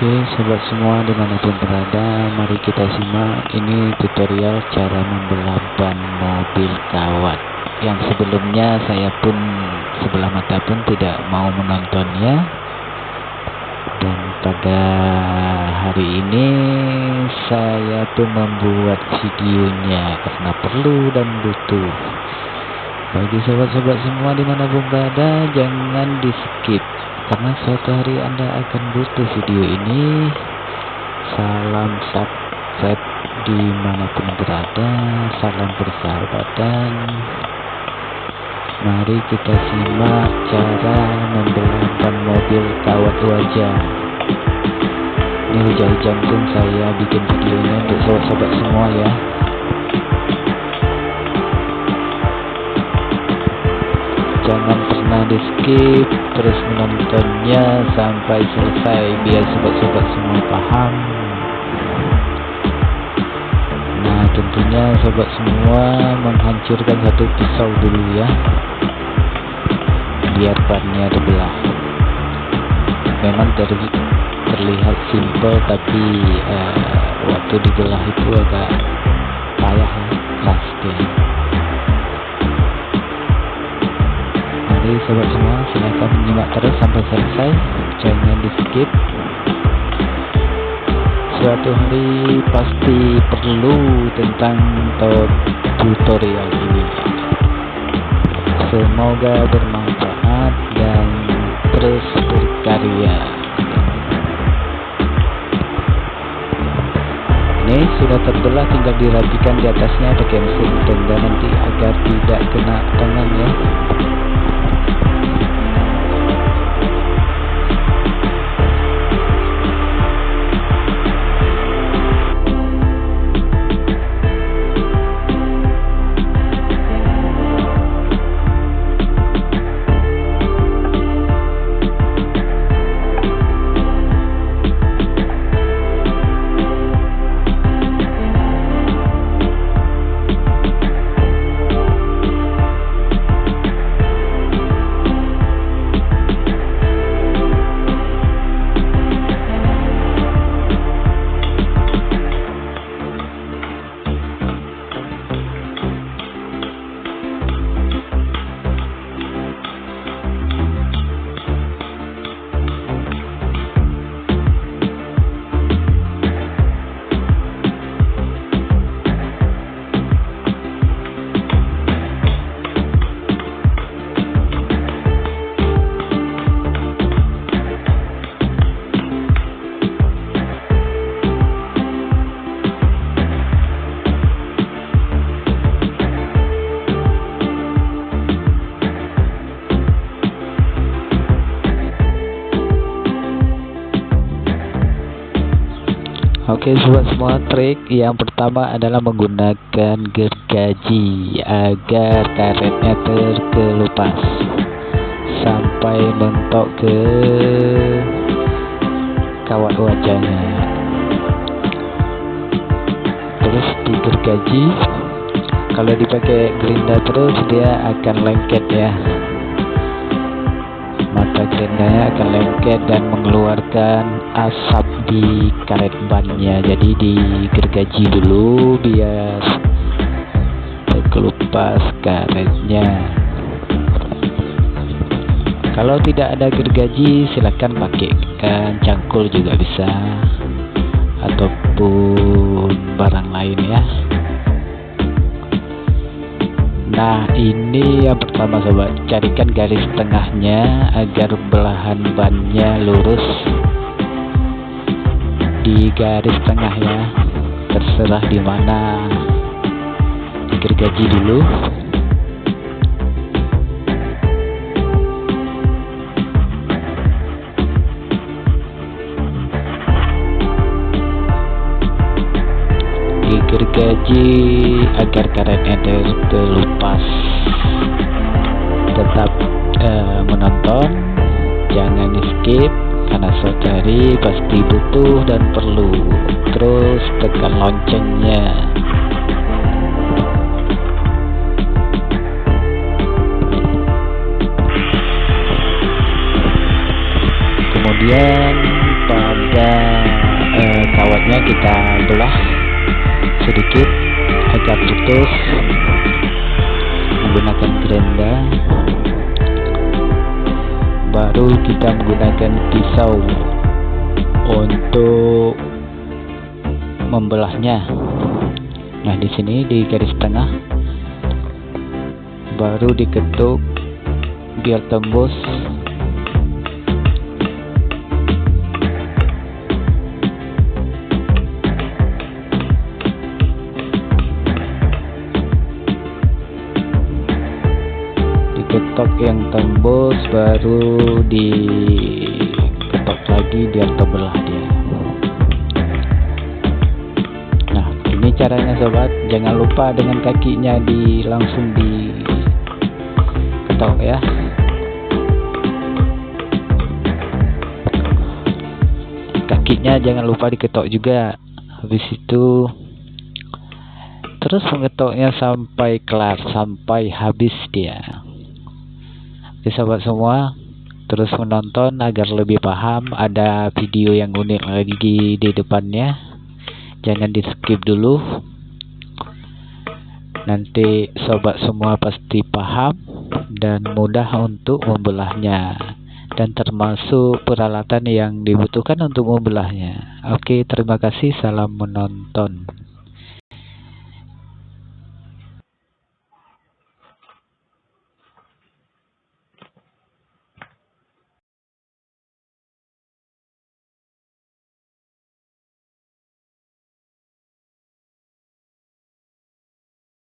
Oke sobat semua di mana pun berada mari kita simak ini tutorial cara membelah ban mobil kawat. Yang sebelumnya saya pun sebelah mata pun tidak mau menontonnya. Dan pada hari ini saya pun membuat videonya karena perlu dan butuh. Bagi sobat-sobat semua di mana pun berada jangan di skip karena suatu hari anda akan butuh video ini salam subscribe di mana pun berada salam persahabatan. Mari kita simak cara membelahkan mobil kawat wajah. Ini hujan-hujan pun saya bikin videonya untuk sobat-sobat semua ya. Jangan pernah di skip terus menontonnya sampai selesai biar sobat-sobat semua paham. Nah tentunya sobat semua menghancurkan satu pisau dulu ya. Biar bannya terbelah memang dari terlihat simple tapi uh, waktu dibelah itu agak payah ya dia Jadi sobat semua silahkan menyimak terus sampai selesai? Jangan di skip. Suatu hari pasti perlu tentang tutorial ini. Semoga bermanfaat dan terus berkarya. Ini sudah terbelah tinggal dirapikan di atasnya pakai mesin tenda nanti agar tidak kena tangan ya Oke sobat semua trik yang pertama adalah menggunakan gergaji agar karetnya terkelupas. Sampai mentok ke kawat wajahnya. Terus digergaji. Kalau dipakai gerinda terus dia akan lengket ya maka gerindanya akan lengket dan mengeluarkan asap di karet bannya. Jadi digergaji dulu biar terkelupas karetnya. Kalau tidak ada gergaji silahkan pakai kan cangkul juga bisa. Ataupun barang ini yang pertama sobat carikan garis tengahnya agar belahan bannya lurus. Di garis tengah ya terserah di mana. Digergaji dulu. Digergaji agar karetnya terlepas tetap uh, menonton. Jangan skip karena saudari pasti butuh dan perlu. Terus tekan loncengnya. Kemudian pada kita belah sedikit. Agar putus menggunakan gerenda baru kita menggunakan pisau untuk membelahnya. Nah di sini di garis tengah baru diketuk biar tembus diketok yang tembus baru diketok lagi biar terbelah dia nah ini caranya sobat. Jangan lupa dengan kakinya di langsung di ketok ya. Kakinya jangan lupa diketok juga. Habis itu terus mengetoknya sampai kelar sampai habis dia Oke sobat semua terus menonton agar lebih paham ada video yang unik lagi di depannya. Jangan di skip dulu. Nanti sobat semua pasti paham dan mudah untuk membelahnya. Dan termasuk peralatan yang dibutuhkan untuk membelahnya. Oke terima kasih. Salam menonton